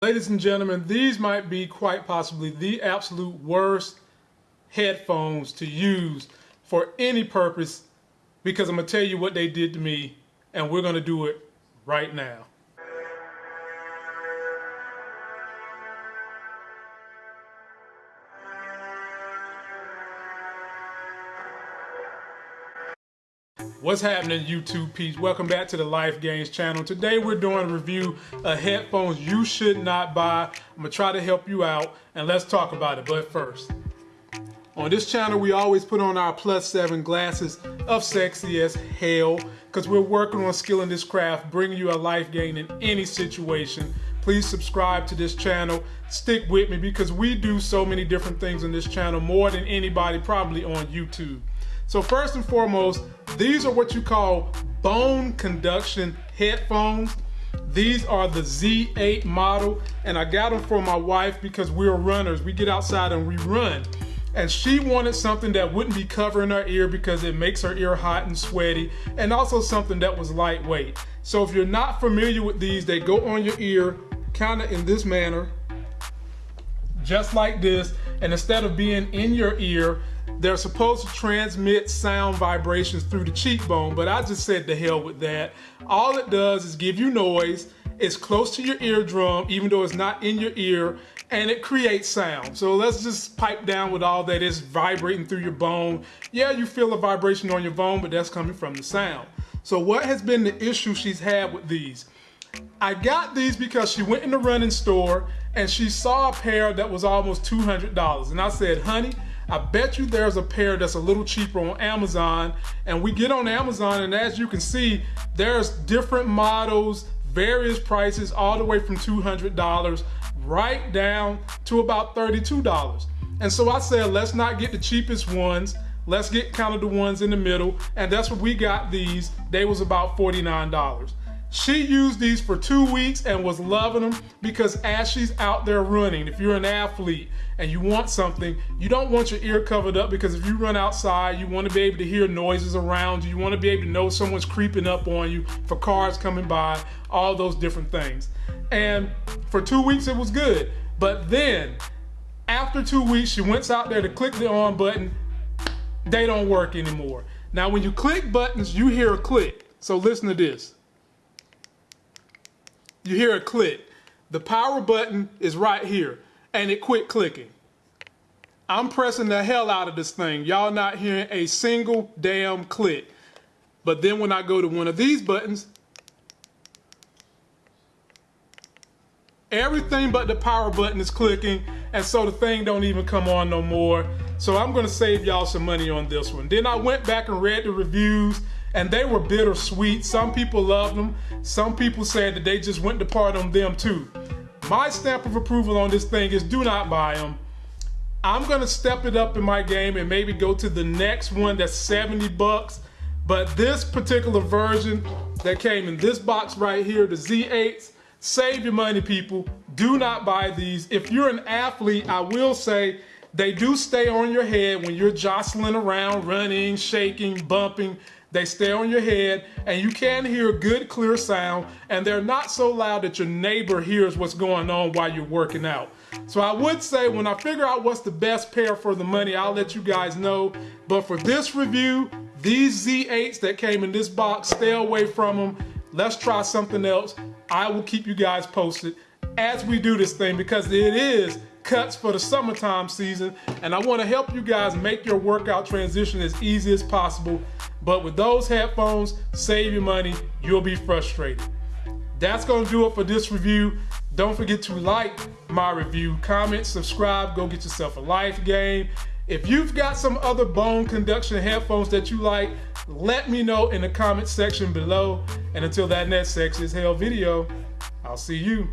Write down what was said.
Ladies and gentlemen, these might be quite possibly the absolute worst headphones to use for any purpose because I'm going to tell you what they did to me and we're going to do it right now. What's happening YouTube peeps? Welcome back to the Life Gains channel. Today we're doing a review of headphones you should not buy. I'm gonna try to help you out and let's talk about it. But first, on this channel we always put on our plus seven glasses of sexy as hell because we're working on skilling this craft, bringing you a life gain in any situation. Please subscribe to this channel. Stick with me because we do so many different things on this channel, more than anybody probably on YouTube. So first and foremost, these are what you call bone conduction headphones. These are the Z8 model, and I got them for my wife because we're runners. We get outside and we run. And she wanted something that wouldn't be covering her ear because it makes her ear hot and sweaty, and also something that was lightweight. So if you're not familiar with these, they go on your ear kind of in this manner, just like this. And instead of being in your ear, they're supposed to transmit sound vibrations through the cheekbone, but I just said the hell with that. All it does is give you noise. It's close to your eardrum, even though it's not in your ear, and it creates sound. So let's just pipe down with all that is vibrating through your bone. Yeah, you feel a vibration on your bone, but that's coming from the sound. So what has been the issue she's had with these? I got these because she went in the running store and she saw a pair that was almost $200. And I said, honey, I bet you there's a pair that's a little cheaper on Amazon. And we get on Amazon and as you can see, there's different models, various prices, all the way from $200 right down to about $32. And so I said, let's not get the cheapest ones. Let's get kind of the ones in the middle. And that's what we got these. They was about $49. She used these for two weeks and was loving them because as she's out there running, if you're an athlete and you want something, you don't want your ear covered up because if you run outside, you want to be able to hear noises around you. You want to be able to know someone's creeping up on you for cars coming by, all those different things. And for two weeks, it was good. But then after two weeks, she went out there to click the on button. They don't work anymore. Now, when you click buttons, you hear a click. So listen to this you hear a click. The power button is right here and it quit clicking. I'm pressing the hell out of this thing. Y'all not hearing a single damn click. But then when I go to one of these buttons, everything but the power button is clicking and so the thing don't even come on no more. So I'm gonna save y'all some money on this one. Then I went back and read the reviews and they were bittersweet. Some people loved them. Some people said that they just went to part on them too. My stamp of approval on this thing is do not buy them. I'm gonna step it up in my game and maybe go to the next one that's 70 bucks. But this particular version that came in this box right here, the Z8s, save your money people. Do not buy these. If you're an athlete, I will say they do stay on your head when you're jostling around, running, shaking, bumping. They stay on your head and you can hear good clear sound and they're not so loud that your neighbor hears what's going on while you're working out. So I would say when I figure out what's the best pair for the money, I'll let you guys know. But for this review, these Z8s that came in this box, stay away from them. Let's try something else. I will keep you guys posted as we do this thing because it is cuts for the summertime season and I want to help you guys make your workout transition as easy as possible but with those headphones save your money you'll be frustrated. That's gonna do it for this review. Don't forget to like my review comment subscribe go get yourself a life game. if you've got some other bone conduction headphones that you like let me know in the comment section below. And until that next sexy as hell video I'll see you